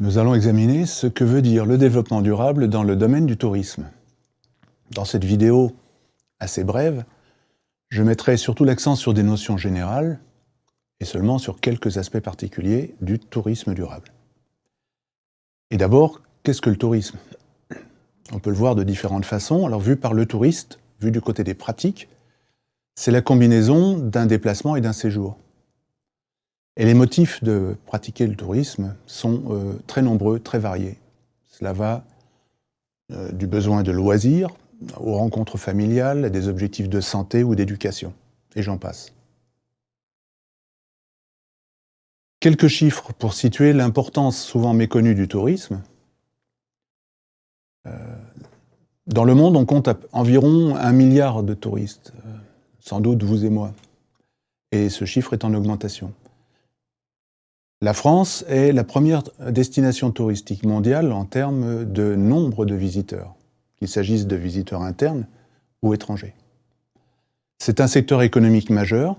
Nous allons examiner ce que veut dire le développement durable dans le domaine du tourisme. Dans cette vidéo assez brève, je mettrai surtout l'accent sur des notions générales et seulement sur quelques aspects particuliers du tourisme durable. Et d'abord, qu'est-ce que le tourisme? On peut le voir de différentes façons. Alors vu par le touriste, vu du côté des pratiques, c'est la combinaison d'un déplacement et d'un séjour. Et les motifs de pratiquer le tourisme sont euh, très nombreux, très variés. Cela va euh, du besoin de loisirs aux rencontres familiales, des objectifs de santé ou d'éducation, et j'en passe. Quelques chiffres pour situer l'importance souvent méconnue du tourisme. Euh, dans le monde, on compte environ un milliard de touristes, sans doute vous et moi. Et ce chiffre est en augmentation. La France est la première destination touristique mondiale en termes de nombre de visiteurs, qu'il s'agisse de visiteurs internes ou étrangers. C'est un secteur économique majeur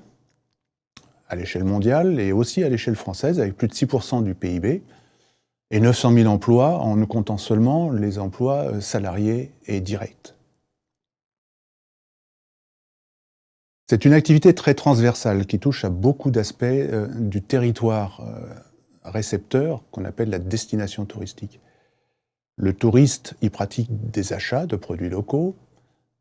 à l'échelle mondiale et aussi à l'échelle française, avec plus de 6% du PIB et 900 000 emplois en ne comptant seulement les emplois salariés et directs. C'est une activité très transversale qui touche à beaucoup d'aspects euh, du territoire euh, récepteur qu'on appelle la destination touristique. Le touriste y pratique des achats de produits locaux,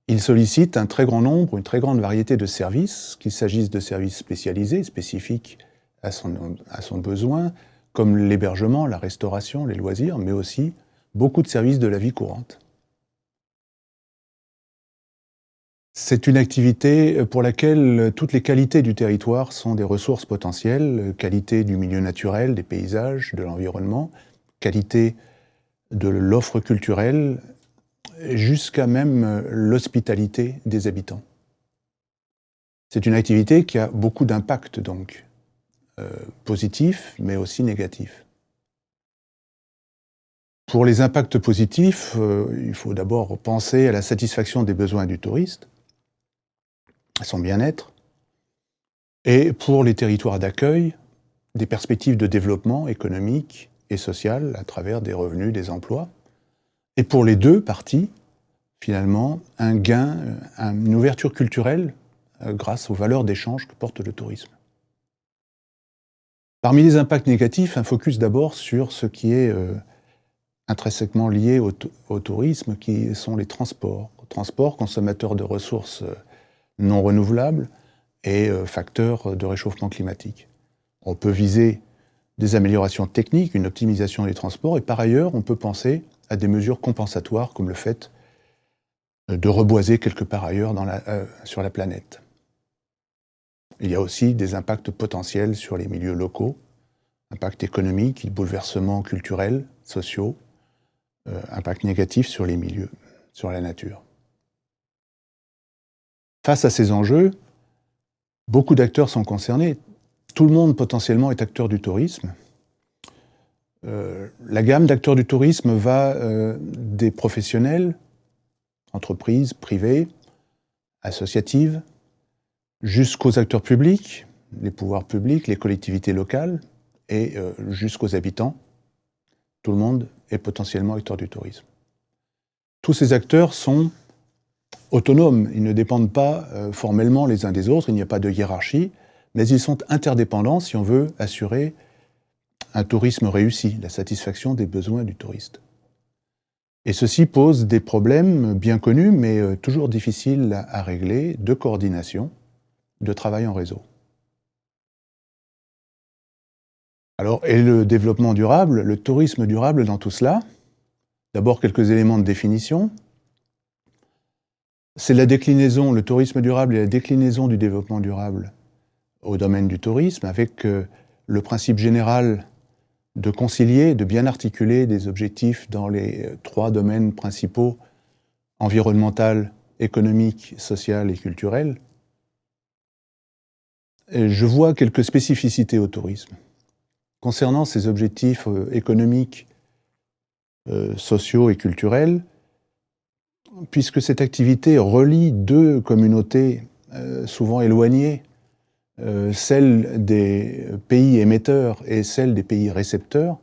il sollicite un très grand nombre, une très grande variété de services, qu'il s'agisse de services spécialisés, spécifiques à à son besoin, comme l'hébergement, la restauration, les loisirs, mais aussi beaucoup de services de la vie courante. C'est une activité pour laquelle toutes les qualités du territoire sont des ressources potentielles, qualité du milieu naturel, des paysages, de l'environnement, qualité de l'offre culturelle, jusqu'à même l'hospitalité des habitants. C'est une activité qui a beaucoup d'impact donc, euh, positifs mais aussi négatifs. Pour les impacts positifs, euh, il faut d'abord penser à la satisfaction des besoins du touriste, son bien-être, et pour les territoires d'accueil, des perspectives de développement économique et social à travers des revenus, des emplois. Et pour les deux parties, finalement, un gain, une ouverture culturelle euh, grâce aux valeurs d'échange que porte le tourisme. Parmi les impacts négatifs, un focus d'abord sur ce qui est euh, intrinsèquement lié au, au, tourisme, qui sont les transports. Transports consommateurs de ressources euh, non renouvelables et euh, facteurs de réchauffement climatique. On peut viser des améliorations techniques, une optimisation des transports, et par ailleurs, on peut penser à des mesures compensatoires comme le fait euh, de reboiser quelque part ailleurs euh, sur la planète. Il y a aussi des impacts potentiels sur les milieux locaux, impacts économiques, bouleversements culturels, sociaux, impacts négatifs sur les milieux, sur la nature. Face à ces enjeux, beaucoup d'acteurs sont concernés. Tout le monde potentiellement est acteur du tourisme. Euh, la gamme d'acteurs du tourisme va euh, des professionnels, entreprises, privées, associatives, jusqu'aux acteurs publics, les pouvoirs publics, les collectivités locales, et euh, jusqu'aux habitants. Tout le monde est potentiellement acteur du tourisme. Tous ces acteurs sont autonomes, ils ne dépendent pas euh, formellement les uns des autres, il n'y a pas de hiérarchie, mais ils sont interdépendants si on veut assurer un tourisme réussi, la satisfaction des besoins du touriste. Et ceci pose des problèmes bien connus, mais euh, toujours difficiles à régler, de coordination, de travail en réseau. Alors, et le développement durable, le tourisme durable dans tout cela? D'abord, quelques éléments de définition. C'est la déclinaison, le tourisme durable et la déclinaison du développement durable au domaine du tourisme, avec euh, le principe général de concilier, de bien articuler des objectifs dans les euh, trois domaines principaux, environnemental, économique, social et culturel. je vois quelques spécificités au tourisme. Concernant ces objectifs euh, économiques, sociaux et culturels, puisque cette activité relie deux communautés euh, souvent éloignées, euh, celle des pays émetteurs et celle des pays récepteurs,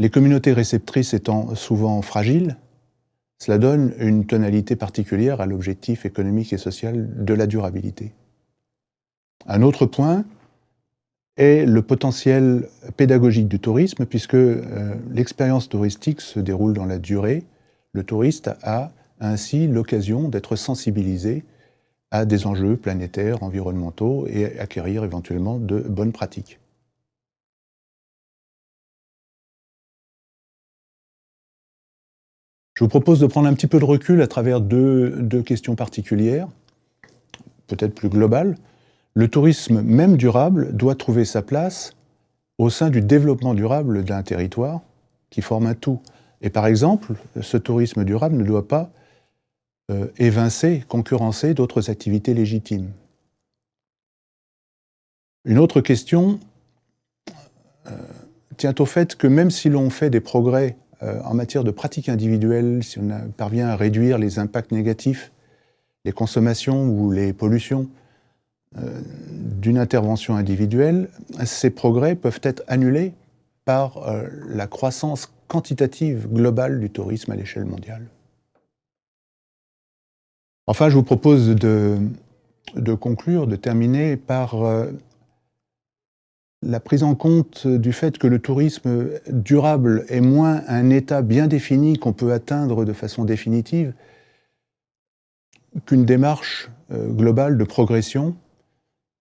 Les communautés réceptrices étant souvent fragiles, cela donne une tonalité particulière à l'objectif économique et social de la durabilité. Un autre point est le potentiel pédagogique du tourisme, puisque euh, l'expérience touristique se déroule dans la durée. Le touriste a ainsi l'occasion d'être sensibilisé à des enjeux planétaires, environnementaux et acquérir éventuellement de bonnes pratiques. Je vous propose de prendre un petit peu de recul à travers deux, questions particulières, peut-être plus globales. Le tourisme, même durable, doit trouver sa place au sein du développement durable d'un territoire qui forme un tout. Et par exemple, ce tourisme durable ne doit pas euh, évincer, concurrencer d'autres activités légitimes. Une autre question euh, tient au fait que même si l'on fait des progrès euh, en matière de pratiques individuelles, si on parvient à réduire les impacts négatifs, les consommations ou les pollutions d'une intervention individuelle, ces progrès peuvent être annulés par la croissance quantitative globale du tourisme à l'échelle mondiale. Enfin, je vous propose de, conclure, de terminer par euh, la prise en compte du fait que le tourisme durable est moins un état bien défini qu'on peut atteindre de façon définitive qu'une démarche euh, globale de progression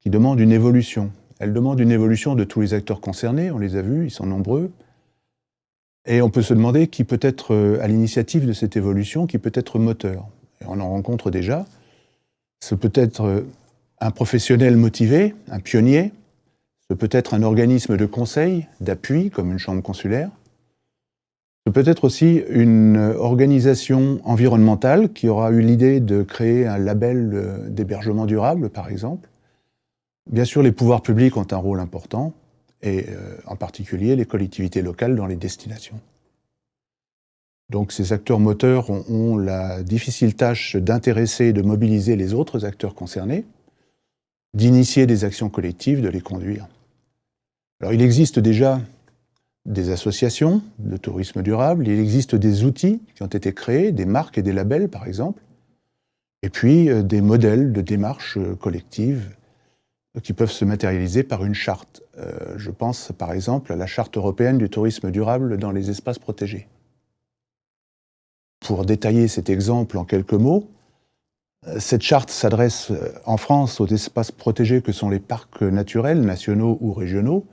qui demande une évolution. Elle demande une évolution de tous les acteurs concernés, on les a vus, ils sont nombreux, et on peut se demander qui peut être euh, à l'initiative de cette évolution, qui peut être moteur. Et on en rencontre déjà, ce peut être euh, un professionnel motivé, un pionnier, ce peut être un organisme de conseil, d'appui, comme une chambre consulaire, ce peut être aussi une organisation environnementale qui aura eu l'idée de créer un label euh, d'hébergement durable, par exemple. Bien sûr, les pouvoirs publics ont un rôle important, et euh, en particulier les collectivités locales dans les destinations. Donc ces acteurs moteurs ont, la difficile tâche d'intéresser et de mobiliser les autres acteurs concernés, d'initier des actions collectives, de les conduire. Alors il existe déjà des associations de tourisme durable, il existe des outils qui ont été créés, des marques et des labels par exemple, et puis euh, des modèles de démarche euh, collective qui peuvent se matérialiser par une charte. Euh, je pense par exemple à la charte européenne du tourisme durable dans les espaces protégés. Pour détailler cet exemple en quelques mots, euh, cette charte s'adresse euh, en France aux espaces protégés que sont les parcs naturels, nationaux ou régionaux.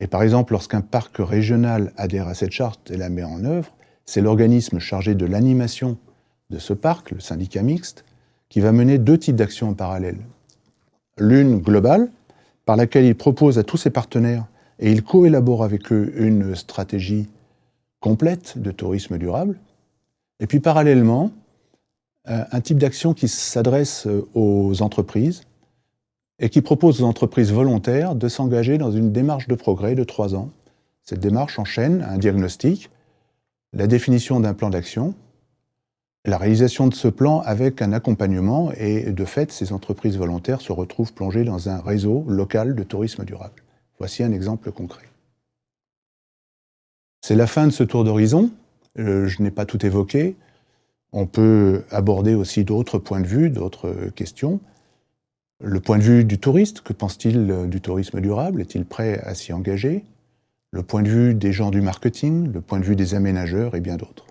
Et par exemple, lorsqu'un parc régional adhère à cette charte et la met en œuvre, c'est l'organisme chargé de l'animation de ce parc, le syndicat mixte, qui va mener deux types d'actions en parallèle. L'une globale, par laquelle il propose à tous ses partenaires et il coélabore avec eux une stratégie complète de tourisme durable, et puis parallèlement, euh, un type d'action qui s'adresse euh, aux entreprises et qui propose aux entreprises volontaires de s'engager dans une démarche de progrès de trois ans. Cette démarche enchaîne un diagnostic, la définition d'un plan d'action, la réalisation de ce plan avec un accompagnement et de fait, ces entreprises volontaires se retrouvent plongées dans un réseau local de tourisme durable. Voici un exemple concret. C'est la fin de ce tour d'horizon. Euh, je n'ai pas tout évoqué. On peut aborder aussi d'autres points de vue, d'autres questions. Le point de vue du touriste, que pense-t-il euh, du tourisme durable? Est-il prêt à s'y engager? Le point de vue des gens du marketing, le point de vue des aménageurs et bien d'autres.